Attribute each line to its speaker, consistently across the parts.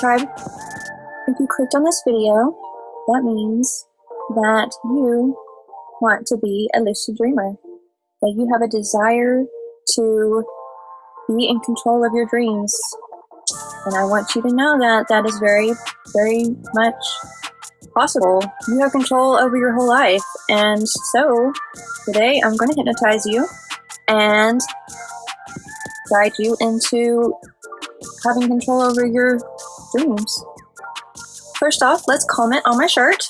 Speaker 1: Tribe. If you clicked on this video, that means that you want to be a lucid dreamer, that you have a desire to be in control of your dreams. And I want you to know that that is very, very much possible. You have control over your whole life. And so today I'm going to hypnotize you and guide you into having control over your dreams. First off, let's comment on my shirt,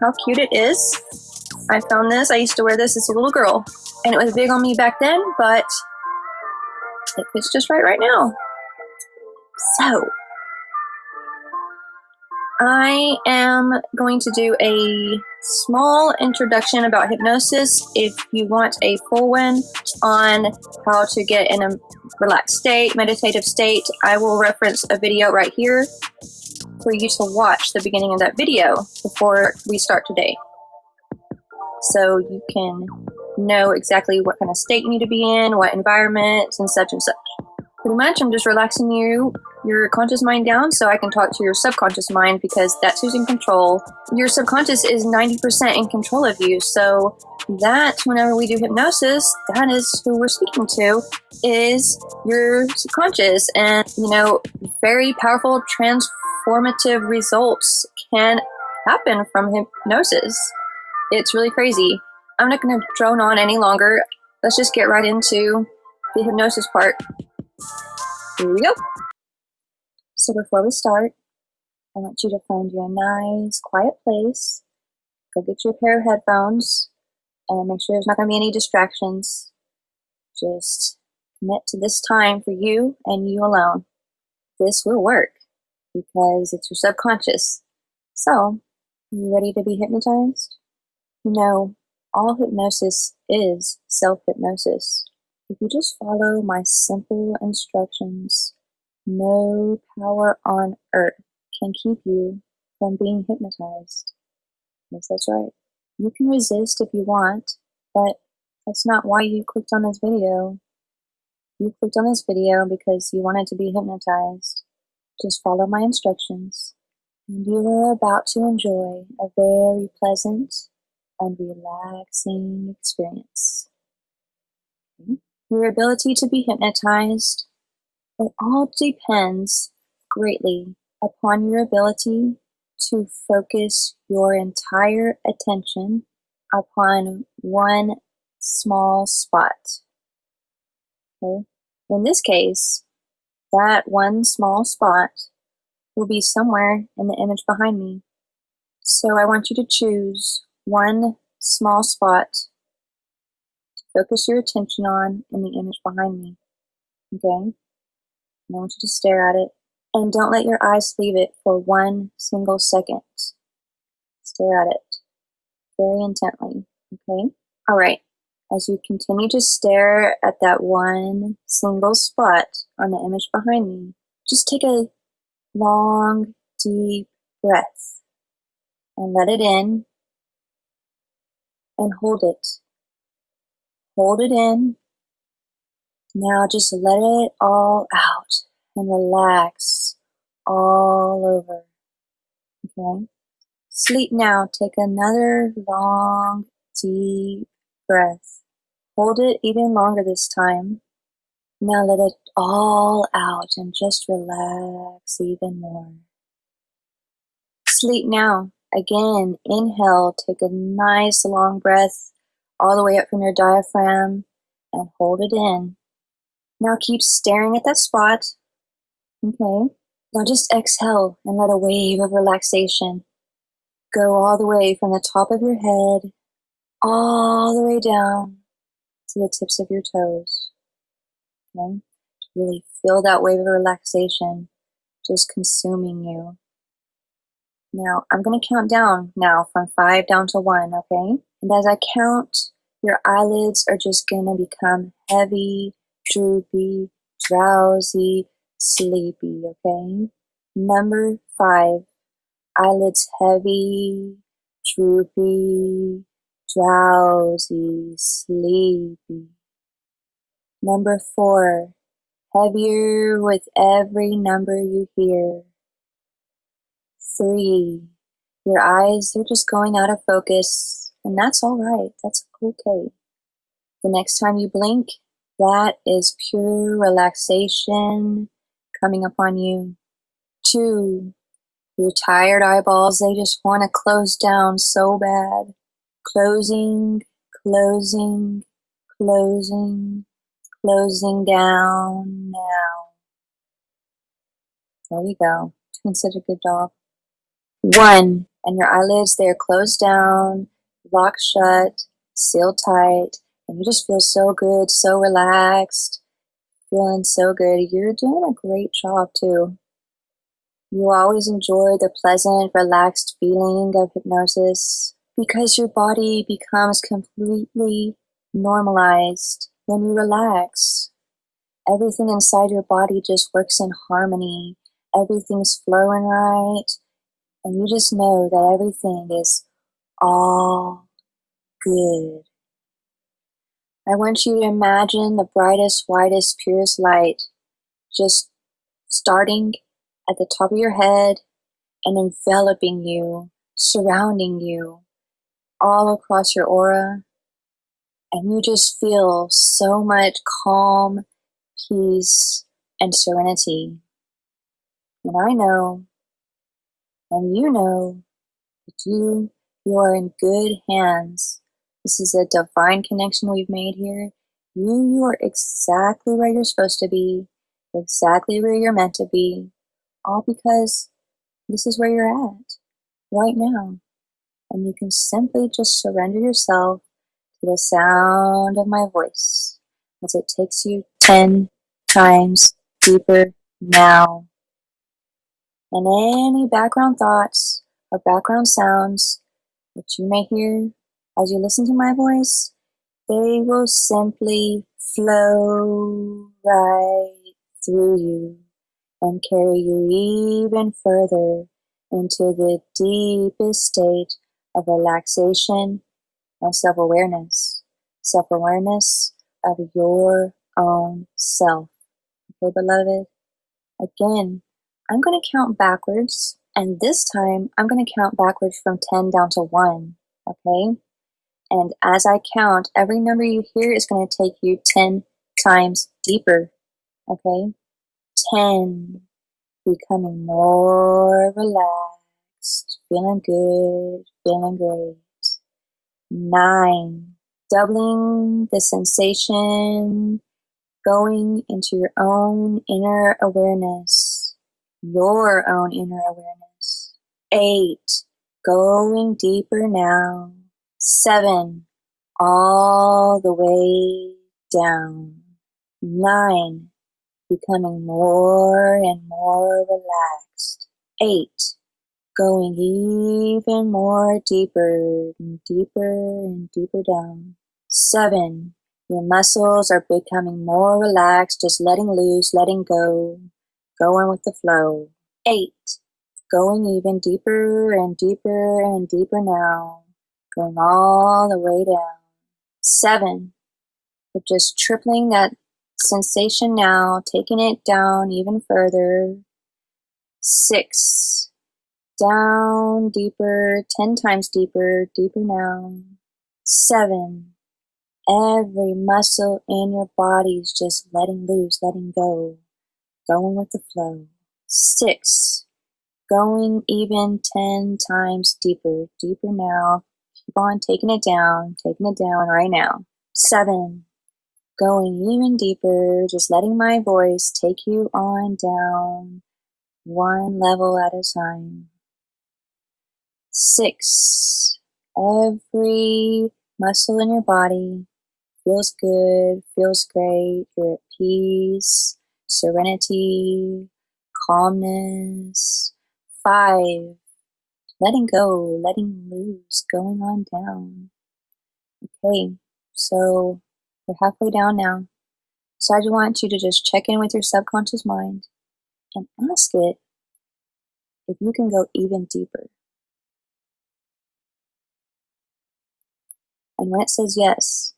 Speaker 1: how cute it is. I found this, I used to wear this as a little girl, and it was big on me back then, but it fits just right right now. So, I am going to do a small introduction about hypnosis. If you want a full one on how to get in a relaxed state, meditative state, I will reference a video right here for you to watch the beginning of that video before we start today. So you can know exactly what kind of state you need to be in, what environment, and such and such. Pretty much, I'm just relaxing you, your conscious mind down so I can talk to your subconscious mind because that's who's in control. Your subconscious is 90% in control of you. So that whenever we do hypnosis, that is who we're speaking to is your subconscious. And, you know, very powerful transformative results can happen from hypnosis. It's really crazy. I'm not going to drone on any longer. Let's just get right into the hypnosis part. Here we go. So before we start, I want you to find you a nice quiet place. Go get you a pair of headphones and make sure there's not going to be any distractions. Just commit to this time for you and you alone. This will work because it's your subconscious. So, are you ready to be hypnotized? Know, all hypnosis is self hypnosis. If you just follow my simple instructions, no power on earth can keep you from being hypnotized. Yes, that's right. You can resist if you want, but that's not why you clicked on this video. You clicked on this video because you wanted to be hypnotized. Just follow my instructions, and you are about to enjoy a very pleasant and relaxing experience. Your ability to be hypnotized, it all depends greatly upon your ability to focus your entire attention upon one small spot. Okay? In this case, that one small spot will be somewhere in the image behind me. So I want you to choose one small spot to focus your attention on in the image behind me. Okay? And I want you to stare at it and don't let your eyes leave it for one single second. Stare at it very intently. Okay? All right. As you continue to stare at that one single spot on the image behind me, just take a long, deep breath and let it in and hold it. Hold it in. Now just let it all out and relax all over. Okay? Sleep now. Take another long, deep breath. Hold it even longer this time. Now let it all out and just relax even more. Sleep now. Again, inhale, take a nice long breath all the way up from your diaphragm and hold it in. Now keep staring at that spot. Okay. Now just exhale and let a wave of relaxation go all the way from the top of your head, all the way down to the tips of your toes. Okay. Really feel that wave of relaxation just consuming you. Now, I'm going to count down now from five down to one, okay? And as I count, your eyelids are just going to become heavy, droopy, drowsy, sleepy, okay? Number five, eyelids heavy, droopy, drowsy, sleepy. Number four, heavier with every number you hear. three. Your eyes, they're just going out of focus, and that's all right. That's okay. The next time you blink, that is pure relaxation coming upon you. Two, your tired eyeballs, they just want to close down so bad. Closing, closing, closing, closing down now. There you go. Doing such a good job. One, and your eyelids, they're closed down, locked shut, sealed tight, and you just feel so good, so relaxed, feeling so good. You're doing a great job too. You always enjoy the pleasant, relaxed feeling of hypnosis because your body becomes completely normalized when you relax. Everything inside your body just works in harmony. Everything's flowing right. And you just know that everything is all good. I want you to imagine the brightest, whitest, purest light just starting at the top of your head and enveloping you, surrounding you, all across your aura. And you just feel so much calm, peace, and serenity. And I know, and you know, that you, you are in good hands this is a divine connection we've made here. You, you are exactly where you're supposed to be, exactly where you're meant to be, all because this is where you're at right now. And you can simply just surrender yourself to the sound of my voice as it takes you 10 times deeper now. And any background thoughts or background sounds that you may hear as you listen to my voice, they will simply flow right through you and carry you even further into the deepest state of relaxation and self awareness. Self awareness of your own self. Okay, beloved? Again, I'm going to count backwards, and this time I'm going to count backwards from 10 down to 1. Okay? And as I count, every number you hear is going to take you 10 times deeper. Okay? 10. Becoming more relaxed. Feeling good. Feeling great. 9. Doubling the sensation. Going into your own inner awareness. Your own inner awareness. 8. Going deeper now seven, all the way down. Nine, becoming more and more relaxed. Eight, going even more deeper and deeper and deeper down. Seven, your muscles are becoming more relaxed, just letting loose, letting go, going with the flow. Eight, going even deeper and deeper and deeper now going all the way down. Seven, we're just tripling that sensation now, taking it down even further. Six, down deeper, 10 times deeper, deeper now. Seven, every muscle in your body is just letting loose, letting go, going with the flow. Six, going even 10 times deeper, deeper now, Keep on taking it down, taking it down right now. Seven. Going even deeper, just letting my voice take you on down one level at a time. Six. Every muscle in your body feels good, feels great. You're at peace, serenity, calmness. Five letting go, letting loose, going on down. Okay, so we're halfway down now. So I just want you to just check in with your subconscious mind and ask it if you can go even deeper. And when it says yes,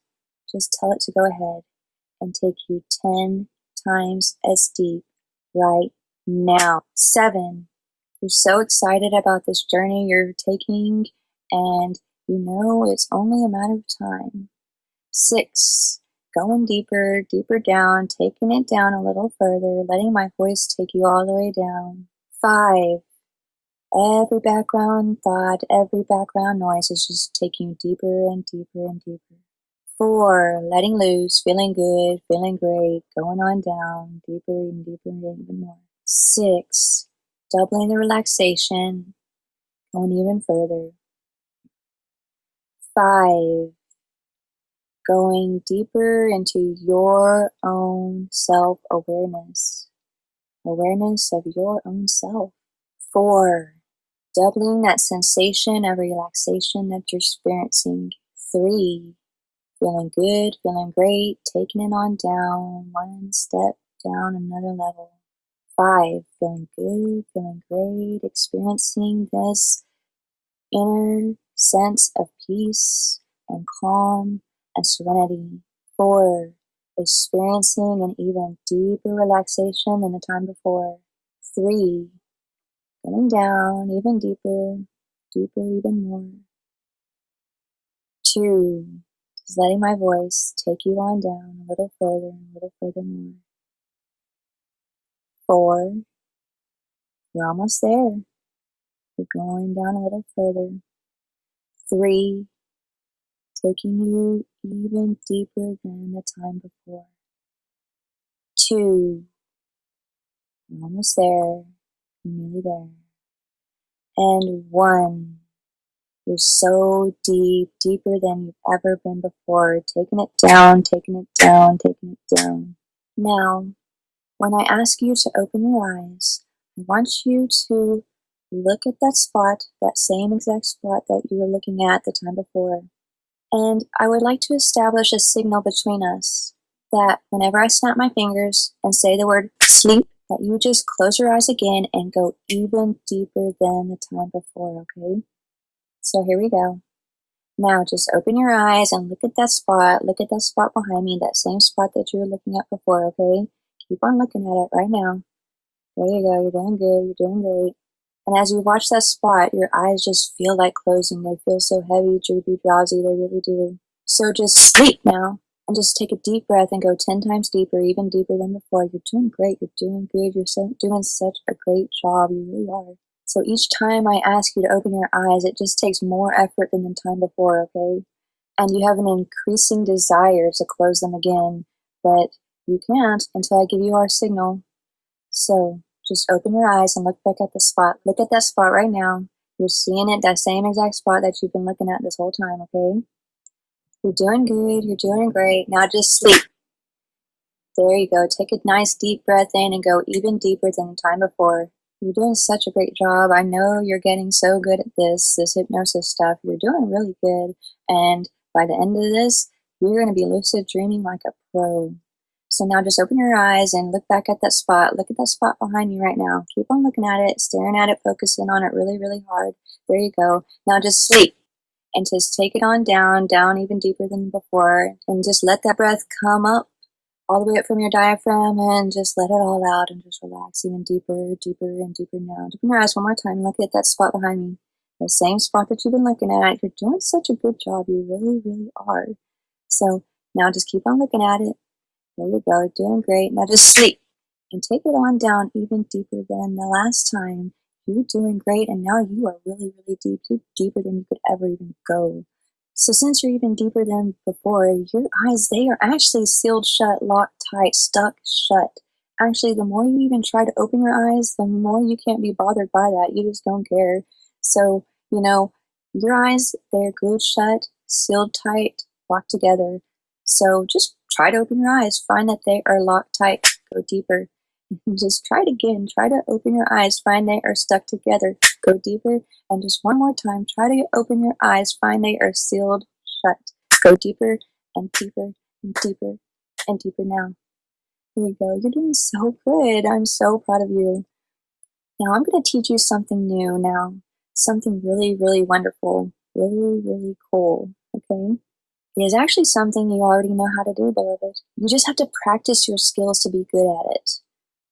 Speaker 1: just tell it to go ahead and take you 10 times as deep right now. Seven, You're so excited about this journey you're taking, and you know it's only a matter of time. Six, going deeper, deeper down, taking it down a little further, letting my voice take you all the way down. Five, every background thought, every background noise is just taking you deeper and deeper and deeper. Four, letting loose, feeling good, feeling great, going on down, deeper and deeper and even more. Six, doubling the relaxation, going even further. Five, going deeper into your own self awareness, awareness of your own self. Four, doubling that sensation of relaxation that you're experiencing. Three, feeling good, feeling great, taking it on down, one step down another level. Five, feeling good, feeling great, experiencing this inner sense of peace and calm and serenity. Four, experiencing an even deeper relaxation than the time before. Three, going down even deeper, deeper even more. Two, just letting my voice take you on down a little further and a little further more. Four, you're almost there. You're going down a little further. Three, taking you even deeper than the time before. Two, you're almost there, you're nearly there. And one, you're so deep, deeper than you've ever been before, taking it down, taking it down, taking it down. Now, when I ask you to open your eyes, I want you to look at that spot, that same exact spot that you were looking at the time before. And I would like to establish a signal between us that whenever I snap my fingers and say the word sleep, that you just close your eyes again and go even deeper than the time before, okay? So here we go. Now just open your eyes and look at that spot. Look at that spot behind me, that same spot that you were looking at before, okay? Keep on looking at it right now. There you go. You're doing good. You're doing great. And as you watch that spot, your eyes just feel like closing. They feel so heavy, droopy, drowsy. They really do. So just sleep now and just take a deep breath and go 10 times deeper, even deeper than before. You're doing great. You're doing good. You're so, doing such a great job. You really are. So each time I ask you to open your eyes, it just takes more effort than the time before, okay? And you have an increasing desire to close them again, but you can't until I give you our signal. So just open your eyes and look back at the spot. Look at that spot right now. You're seeing it, that same exact spot that you've been looking at this whole time, okay? You're doing good. You're doing great. Now just sleep. There you go. Take a nice deep breath in and go even deeper than the time before. You're doing such a great job. I know you're getting so good at this, this hypnosis stuff. You're doing really good. And by the end of this, you're going to be lucid dreaming like a pro. So now just open your eyes and look back at that spot. Look at that spot behind you right now. Keep on looking at it, staring at it, focusing on it really, really hard. There you go. Now just sleep and just take it on down, down even deeper than before. And just let that breath come up all the way up from your diaphragm and just let it all out and just relax even deeper, deeper, and deeper now. Open your eyes one more time. Look at that spot behind me. The same spot that you've been looking at. You're doing such a good job. You really, really are. So now just keep on looking at it there you go, doing great. Now just sleep and take it on down even deeper than the last time. You're doing great, and now you are really, really deep. You're deeper than you could ever even go. So since you're even deeper than before, your eyes, they are actually sealed shut, locked tight, stuck shut. Actually, the more you even try to open your eyes, the more you can't be bothered by that. You just don't care. So, you know, your eyes, they're glued shut, sealed tight, locked together. So just try to open your eyes, find that they are locked tight, go deeper. Just try it again. Try to open your eyes, find they are stuck together, go deeper. And just one more time, try to open your eyes, find they are sealed shut. Go deeper and deeper and deeper and deeper now. Here we go. You're doing so good. I'm so proud of you. Now I'm going to teach you something new now. Something really, really wonderful. Really, really cool. Okay? It is actually something you already know how to do, beloved. You just have to practice your skills to be good at it.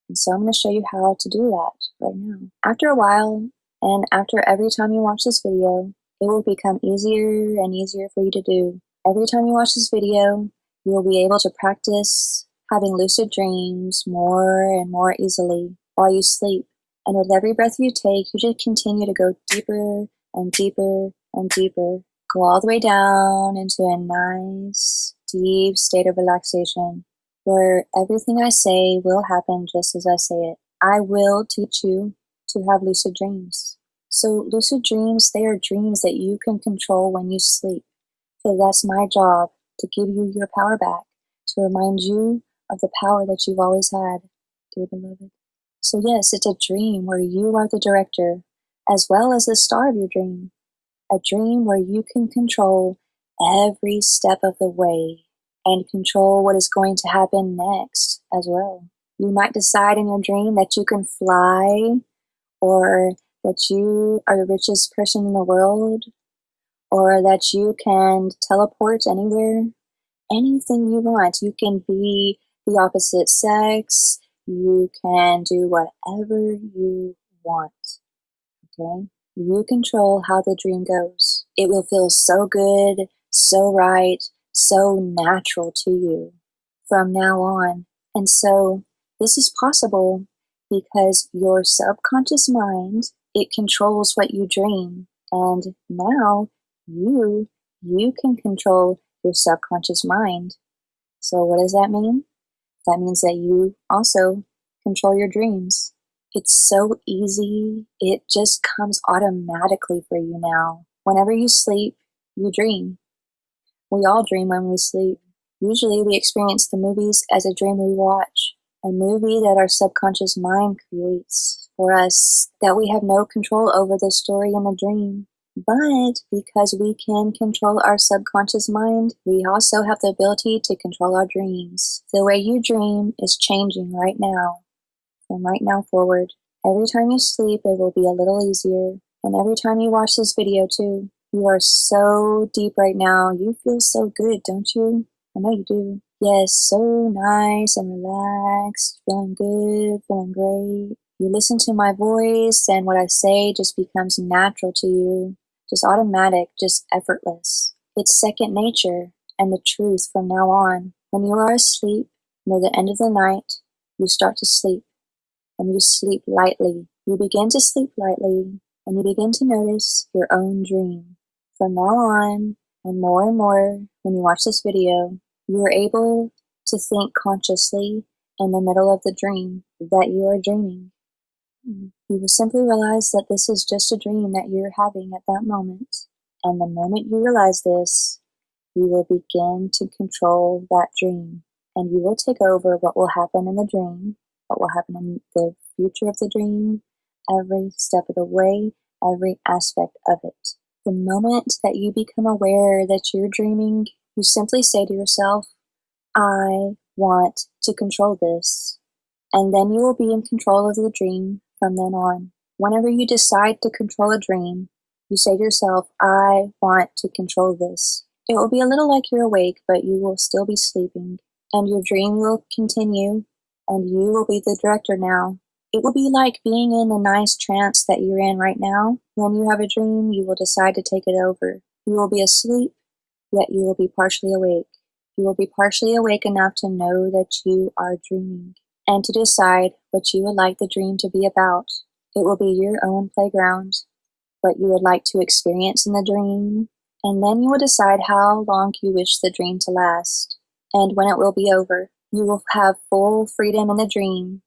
Speaker 1: And so I'm going to show you how to do that right now. After a while, and after every time you watch this video, it will become easier and easier for you to do. Every time you watch this video, you will be able to practice having lucid dreams more and more easily while you sleep. And with every breath you take, you just continue to go deeper and deeper and deeper. Go all the way down into a nice, deep state of relaxation where everything I say will happen just as I say it. I will teach you to have lucid dreams. So, lucid dreams, they are dreams that you can control when you sleep. So, that's my job to give you your power back, to remind you of the power that you've always had, dear beloved. So, yes, it's a dream where you are the director as well as the star of your dream. A dream where you can control every step of the way and control what is going to happen next as well. You might decide in your dream that you can fly or that you are the richest person in the world or that you can teleport anywhere. Anything you want. You can be the opposite sex. You can do whatever you want. Okay? You control how the dream goes. It will feel so good, so right, so natural to you from now on. And so this is possible because your subconscious mind, it controls what you dream. And now you, you can control your subconscious mind. So what does that mean? That means that you also control your dreams. It's so easy. It just comes automatically for you now. Whenever you sleep, you dream. We all dream when we sleep. Usually we experience the movies as a dream we watch, a movie that our subconscious mind creates for us that we have no control over the story in the dream. But because we can control our subconscious mind, we also have the ability to control our dreams. The way you dream is changing right now from right now forward. Every time you sleep, it will be a little easier. And every time you watch this video too, you are so deep right now. You feel so good, don't you? I know you do. Yes, so nice and relaxed, feeling good, feeling great. You listen to my voice, and what I say just becomes natural to you, just automatic, just effortless. It's second nature and the truth from now on. When you are asleep, near the end of the night, you start to sleep and you sleep lightly. You begin to sleep lightly and you begin to notice your own dream. From now on, and more and more, when you watch this video, you are able to think consciously in the middle of the dream that you are dreaming. You will simply realize that this is just a dream that you're having at that moment. And the moment you realize this, you will begin to control that dream. And you will take over what will happen in the dream what will happen in the future of the dream, every step of the way, every aspect of it. The moment that you become aware that you're dreaming, you simply say to yourself, I want to control this. And then you will be in control of the dream from then on. Whenever you decide to control a dream, you say to yourself, I want to control this. It will be a little like you're awake, but you will still be sleeping, and your dream will continue and you will be the director now. It will be like being in the nice trance that you're in right now. When you have a dream, you will decide to take it over. You will be asleep, yet you will be partially awake. You will be partially awake enough to know that you are dreaming and to decide what you would like the dream to be about. It will be your own playground, what you would like to experience in the dream, and then you will decide how long you wish the dream to last and when it will be over. You will have full freedom in the dream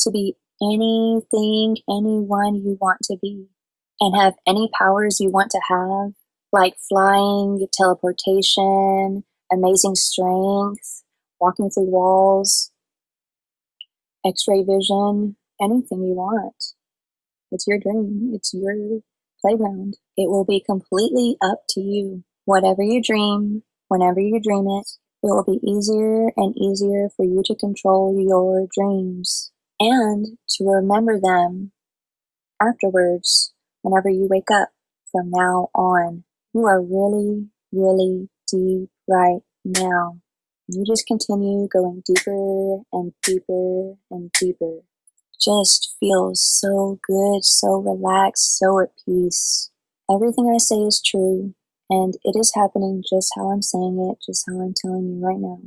Speaker 1: to be anything, anyone you want to be, and have any powers you want to have, like flying, teleportation, amazing strength, walking through walls, x ray vision, anything you want. It's your dream, it's your playground. It will be completely up to you. Whatever you dream, whenever you dream it, it will be easier and easier for you to control your dreams and to remember them afterwards whenever you wake up from now on. You are really, really deep right now. You just continue going deeper and deeper and deeper. Just feels so good, so relaxed, so at peace. Everything I say is true, and it is happening just how I'm saying it, just how I'm telling you right now.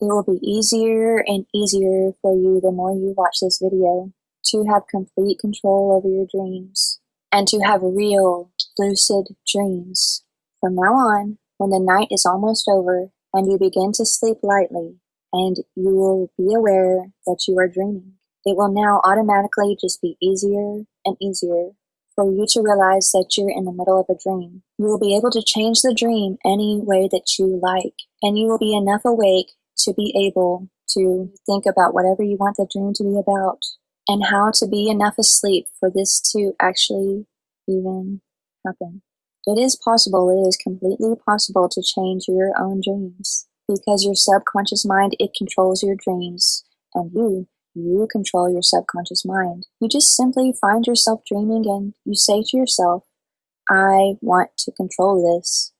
Speaker 1: It will be easier and easier for you the more you watch this video to have complete control over your dreams and to have real lucid dreams. From now on, when the night is almost over and you begin to sleep lightly and you will be aware that you are dreaming, it will now automatically just be easier and easier for you to realize that you're in the middle of a dream. You will be able to change the dream any way that you like, and you will be enough awake to be able to think about whatever you want the dream to be about and how to be enough asleep for this to actually even happen. It is possible, it is completely possible to change your own dreams because your subconscious mind, it controls your dreams and you, you control your subconscious mind. You just simply find yourself dreaming and you say to yourself, I want to control this.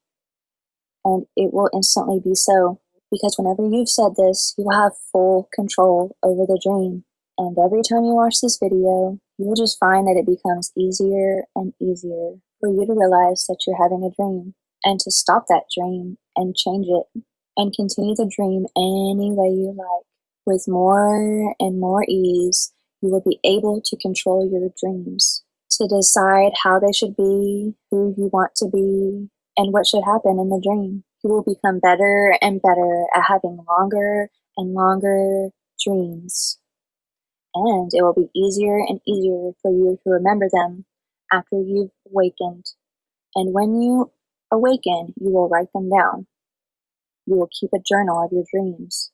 Speaker 1: And it will instantly be so because whenever you've said this, you will have full control over the dream. And every time you watch this video, you will just find that it becomes easier and easier for you to realize that you're having a dream and to stop that dream and change it and continue the dream any way you like. With more and more ease, you will be able to control your dreams, to decide how they should be, who you want to be, and what should happen in the dream. You will become better and better at having longer and longer dreams. And it will be easier and easier for you to remember them after you've awakened. And when you awaken, you will write them down. You will keep a journal of your dreams.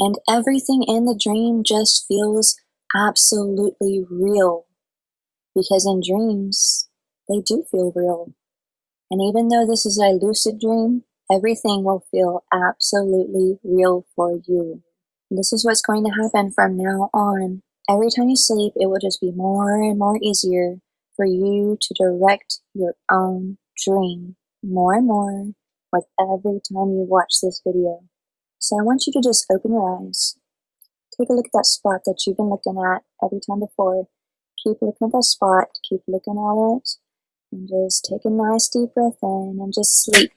Speaker 1: And everything in the dream just feels absolutely real. Because in dreams, they do feel real. And even though this is a lucid dream, everything will feel absolutely real for you. This is what's going to happen from now on. Every time you sleep, it will just be more and more easier for you to direct your own dream more and more with every time you watch this video. So I want you to just open your eyes. Take a look at that spot that you've been looking at every time before. Keep looking at that spot, keep looking at it, and just take a nice deep breath in and just sleep.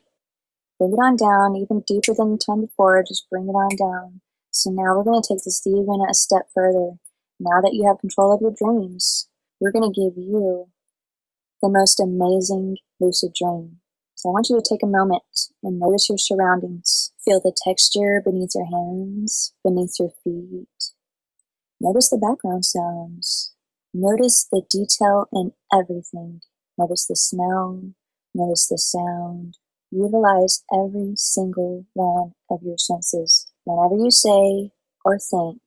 Speaker 1: Bring it on down, even deeper than the time before, just bring it on down. So now we're going to take this even a step further. Now that you have control of your dreams, we're going to give you the most amazing lucid dream. So I want you to take a moment and notice your surroundings. Feel the texture beneath your hands, beneath your feet. Notice the background sounds. Notice the detail in everything. Notice the smell. Notice the sound. Utilize every single one of your senses. Whenever you say or think,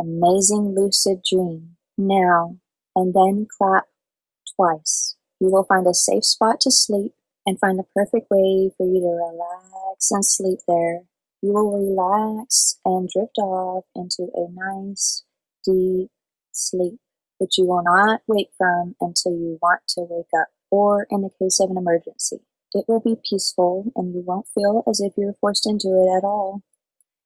Speaker 1: amazing lucid dream, now, and then clap twice. You will find a safe spot to sleep and find the perfect way for you to relax and sleep there. You will relax and drift off into a nice, deep sleep, which you will not wake from until you want to wake up, or in the case of an emergency. It will be peaceful and you won't feel as if you're forced into it at all.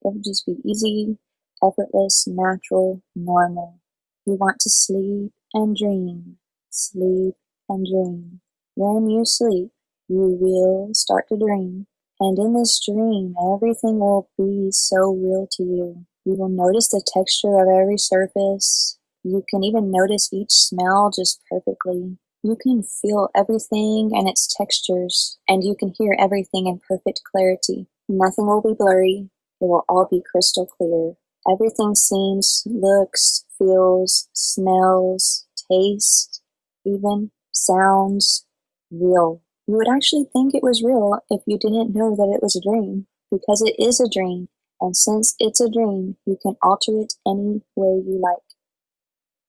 Speaker 1: It will just be easy, effortless, natural, normal. You want to sleep and dream, sleep and dream. When you sleep, you will start to dream. And in this dream, everything will be so real to you. You will notice the texture of every surface. You can even notice each smell just perfectly. You can feel everything and its textures, and you can hear everything in perfect clarity. Nothing will be blurry. It will all be crystal clear. Everything seems, looks, feels, smells, tastes, even sounds real. You would actually think it was real if you didn't know that it was a dream, because it is a dream, and since it's a dream, you can alter it any way you like,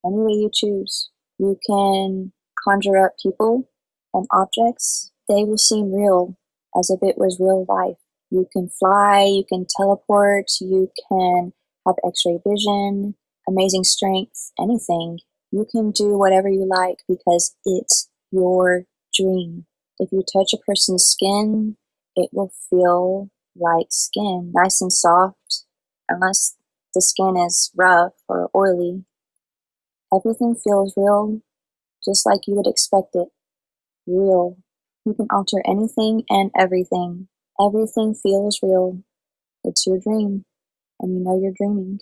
Speaker 1: any way you choose. You can conjure up people and objects, they will seem real as if it was real life. You can fly, you can teleport, you can have x ray vision, amazing strength, anything. You can do whatever you like because it's your dream. If you touch a person's skin, it will feel like skin, nice and soft, unless the skin is rough or oily. Everything feels real, just like you would expect it. Real. You can alter anything and everything. Everything feels real. It's your dream, and you know you're dreaming.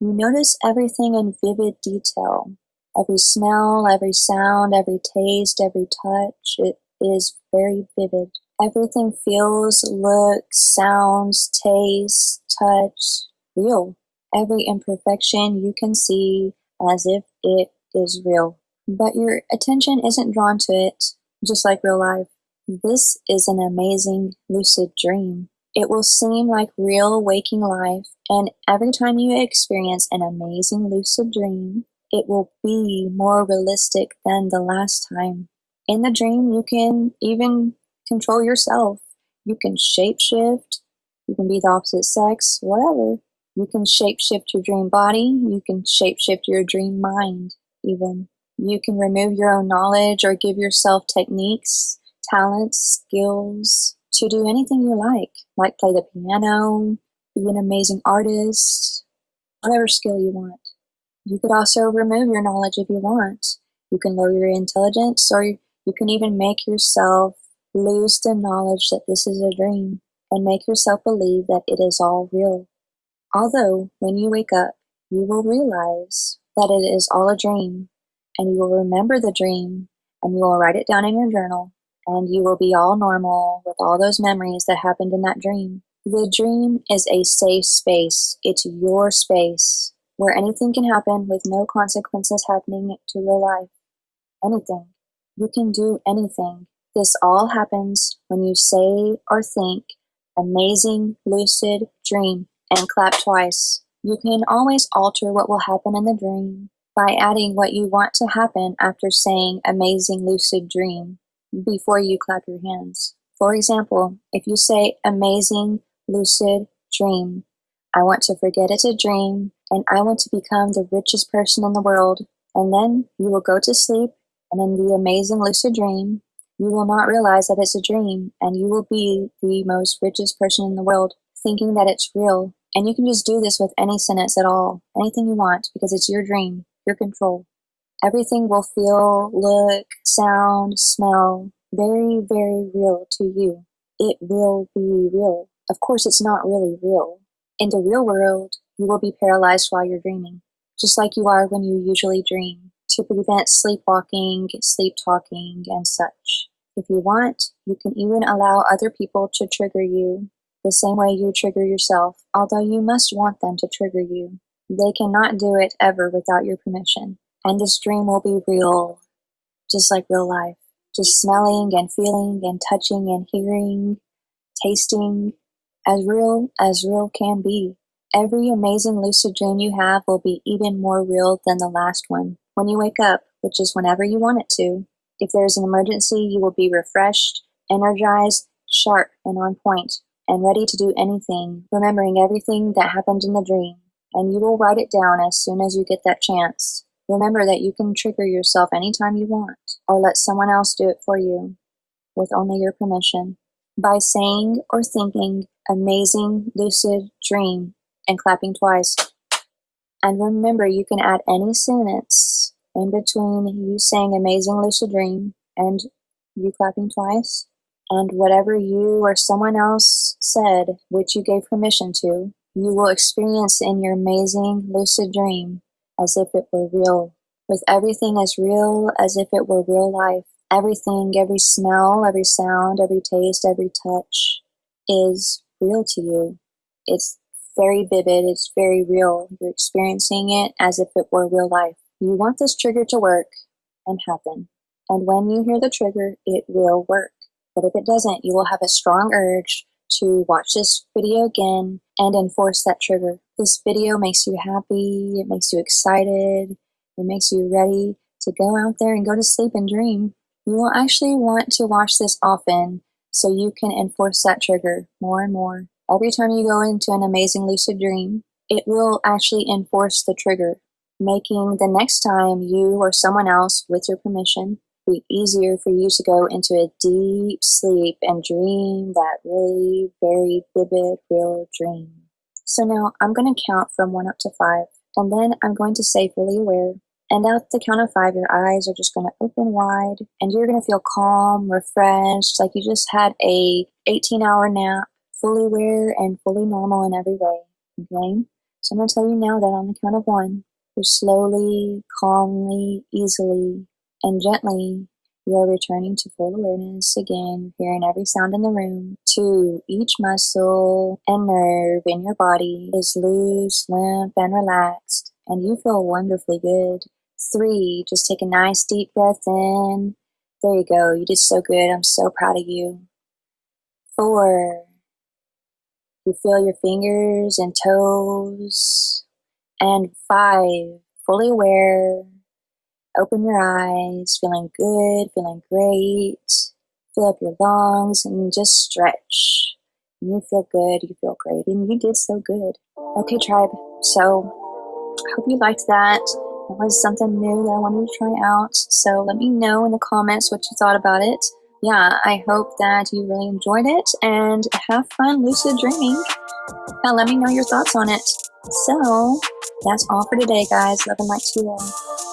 Speaker 1: You notice everything in vivid detail. Every smell, every sound, every taste, every touch, it is very vivid. Everything feels, looks, sounds, tastes, touch, real. Every imperfection you can see as if it is real. But your attention isn't drawn to it, just like real life. This is an amazing lucid dream. It will seem like real waking life, and every time you experience an amazing lucid dream, it will be more realistic than the last time. In the dream, you can even control yourself. You can shapeshift, you can be the opposite sex, whatever. You can shapeshift your dream body, you can shapeshift your dream mind, even. You can remove your own knowledge or give yourself techniques, talents, skills to do anything you like, like play the piano, be an amazing artist, whatever skill you want. You could also remove your knowledge if you want. You can lower your intelligence, or you can even make yourself lose the knowledge that this is a dream and make yourself believe that it is all real. Although, when you wake up, you will realize that it is all a dream, and you will remember the dream, and you will write it down in your journal, and you will be all normal with all those memories that happened in that dream. The dream is a safe space. It's your space where anything can happen with no consequences happening to real life. Anything. You can do anything. This all happens when you say or think amazing lucid dream and clap twice. You can always alter what will happen in the dream by adding what you want to happen after saying amazing lucid dream before you clap your hands. For example, if you say amazing lucid dream, I want to forget it's a dream and I want to become the richest person in the world. And then you will go to sleep and in the amazing lucid dream, you will not realize that it's a dream and you will be the most richest person in the world thinking that it's real. And you can just do this with any sentence at all, anything you want, because it's your dream, your control. Everything will feel, look, sound, smell very, very real to you. It will be real. Of course, it's not really real. In the real world, you will be paralyzed while you're dreaming, just like you are when you usually dream, to prevent sleepwalking, sleep talking, and such. If you want, you can even allow other people to trigger you the same way you trigger yourself, although you must want them to trigger you. They cannot do it ever without your permission. And this dream will be real, just like real life. Just smelling and feeling and touching and hearing, tasting, as real as real can be. Every amazing lucid dream you have will be even more real than the last one. When you wake up, which is whenever you want it to, if there is an emergency, you will be refreshed, energized, sharp, and on point, and ready to do anything, remembering everything that happened in the dream. And you will write it down as soon as you get that chance. Remember that you can trigger yourself anytime you want, or let someone else do it for you, with only your permission. By saying or thinking, amazing lucid dream, and clapping twice. And remember, you can add any sentence in between you saying amazing lucid dream and you clapping twice, and whatever you or someone else said, which you gave permission to, you will experience in your amazing lucid dream as if it were real, with everything as real as if it were real life. Everything, every smell, every sound, every taste, every touch is real to you. It's very vivid, it's very real. You're experiencing it as if it were real life. You want this trigger to work and happen. And when you hear the trigger, it will work. But if it doesn't, you will have a strong urge to watch this video again and enforce that trigger. This video makes you happy, it makes you excited, it makes you ready to go out there and go to sleep and dream. You will actually want to watch this often so you can enforce that trigger more and more. Every time you go into an amazing lucid dream, it will actually enforce the trigger making the next time you or someone else, with your permission, be easier for you to go into a deep sleep and dream that really very vivid, real dream. So now I'm going to count from one up to five, and then I'm going to say fully aware. And at the count of five, your eyes are just going to open wide, and you're going to feel calm, refreshed, like you just had a 18 hour nap, fully aware and fully normal in every way. Okay? So I'm going to tell you now that on the count of one, you're slowly, calmly, easily, and gently you are returning to full awareness again, hearing every sound in the room. Two, each muscle and nerve in your body is loose, limp, and relaxed, and you feel wonderfully good. Three, just take a nice deep breath in. There you go. You did so good. I'm so proud of you. Four, you feel your fingers and toes. And five, fully aware. Open your eyes, feeling good, feeling great. Fill up your lungs and just stretch. You feel good, you feel great, and you did so good. Okay, tribe. So, I hope you liked that. It was something new that I wanted to try out. So, let me know in the comments what you thought about it. Yeah, I hope that you really enjoyed it and have fun lucid dreaming. Now, let me know your thoughts on it. So, that's all for today, guys. Love and light to you all.